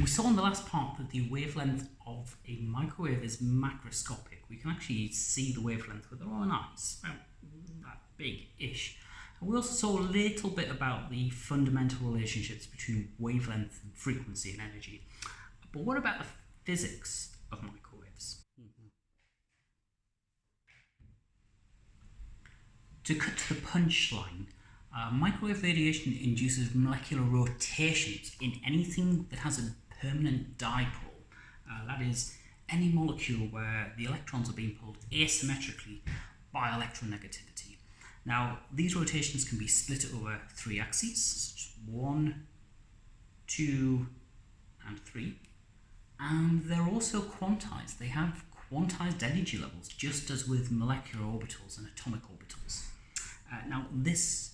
We saw in the last part that the wavelength of a microwave is macroscopic. We can actually see the wavelength with our own eyes, about that big-ish. We also saw a little bit about the fundamental relationships between wavelength and frequency and energy. But what about the physics of microwaves? Mm-hmm. To cut to the punchline, uh, microwave radiation induces molecular rotations in anything that has a permanent dipole. Uh, that is, any molecule where the electrons are being pulled asymmetrically by electronegativity. Now, these rotations can be split over three axes, one, two, and three. And they're also quantized. They have quantized energy levels, just as with molecular orbitals and atomic orbitals. Uh, now, this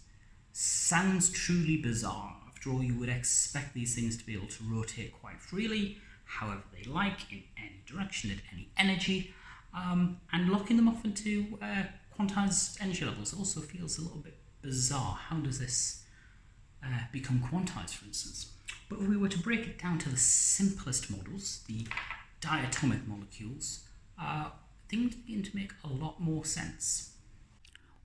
sounds truly bizarre. After all, you would expect these things to be able to rotate quite freely, however they like, in any direction, at any energy, um, and locking them off into uh, quantized energy levels also feels a little bit bizarre. How does this uh, become quantized, for instance? But if we were to break it down to the simplest models, the diatomic molecules, uh, things begin to make a lot more sense.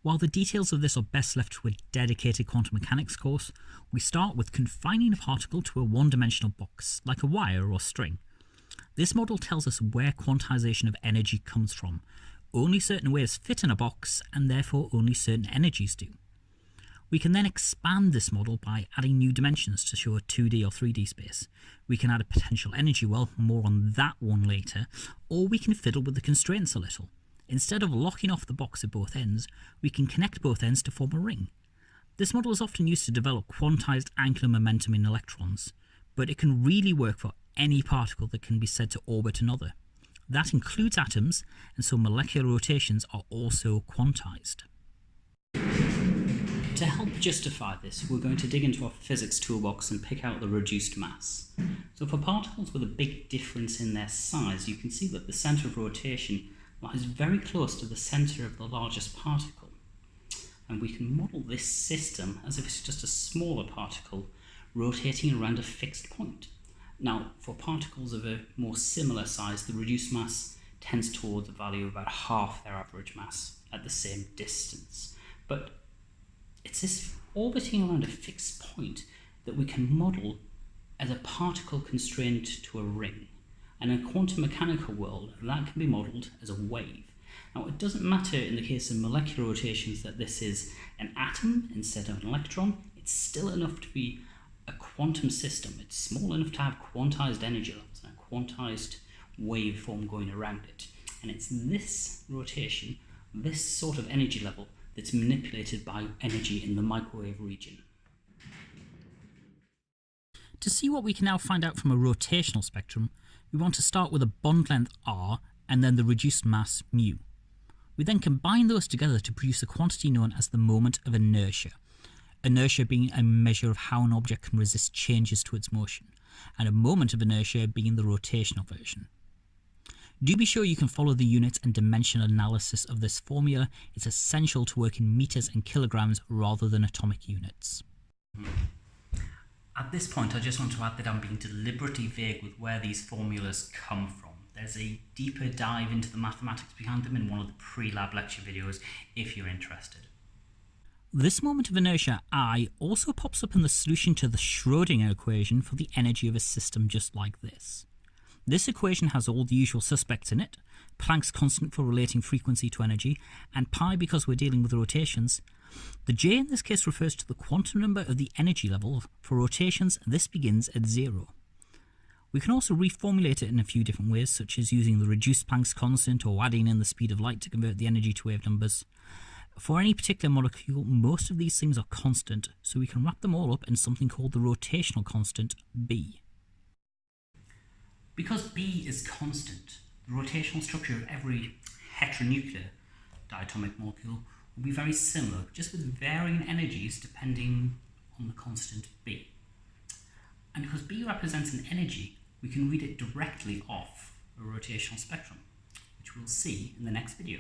While the details of this are best left to a dedicated quantum mechanics course, we start with confining a particle to a one-dimensional box, like a wire or string. This model tells us where quantization of energy comes from. Only certain waves fit in a box, and therefore only certain energies do. We can then expand this model by adding new dimensions to show a 2D or 3D space. We can add a potential energy well, more on that one later, or we can fiddle with the constraints a little. Instead of locking off the box at both ends, we can connect both ends to form a ring. This model is often used to develop quantized angular momentum in electrons, but it can really work for any particle that can be said to orbit another. That includes atoms, and so molecular rotations are also quantized. To help justify this, we're going to dig into our physics toolbox and pick out the reduced mass. So for particles with a big difference in their size, you can see that the centre of rotation lies very close to the centre of the largest particle. And we can model this system as if it's just a smaller particle rotating around a fixed point. Now, for particles of a more similar size, the reduced mass tends towards a value of about half their average mass at the same distance. But it's this orbiting around a fixed point that we can model as a particle constrained to a ring. And in a quantum mechanical world, that can be modelled as a wave. Now, it doesn't matter in the case of molecular rotations that this is an atom instead of an electron, it's still enough to be a quantum system. It's small enough to have quantized energy levels and a quantized waveform going around it. And it's this rotation, this sort of energy level, that's manipulated by energy in the microwave region. To see what we can now find out from a rotational spectrum, we want to start with a bond length r and then the reduced mass mu. We then combine those together to produce a quantity known as the moment of inertia, inertia being a measure of how an object can resist changes to its motion, and a moment of inertia being the rotational version. Do be sure you can follow the units and dimension analysis of this formula. It's essential to work in meters and kilograms rather than atomic units. At this point, I just want to add that I'm being deliberately vague with where these formulas come from. There's a deeper dive into the mathematics behind them in one of the pre-lab lecture videos if you're interested. This moment of inertia I also pops up in the solution to the Schrodinger equation for the energy of a system just like this. This equation has all the usual suspects in it, Planck's constant for relating frequency to energy, and pi because we're dealing with rotations, the j in this case refers to the quantum number of the energy level. For rotations, this begins at zero. We can also reformulate it in a few different ways, such as using the reduced Planck's constant or adding in the speed of light to convert the energy to wave numbers. For any particular molecule, most of these things are constant, so we can wrap them all up in something called the rotational constant, B. Because B is constant, the rotational structure of every heteronuclear diatomic molecule will be very similar, just with varying energies depending on the constant B. And because B represents an energy, we can read it directly off a rotational spectrum, which we'll see in the next video.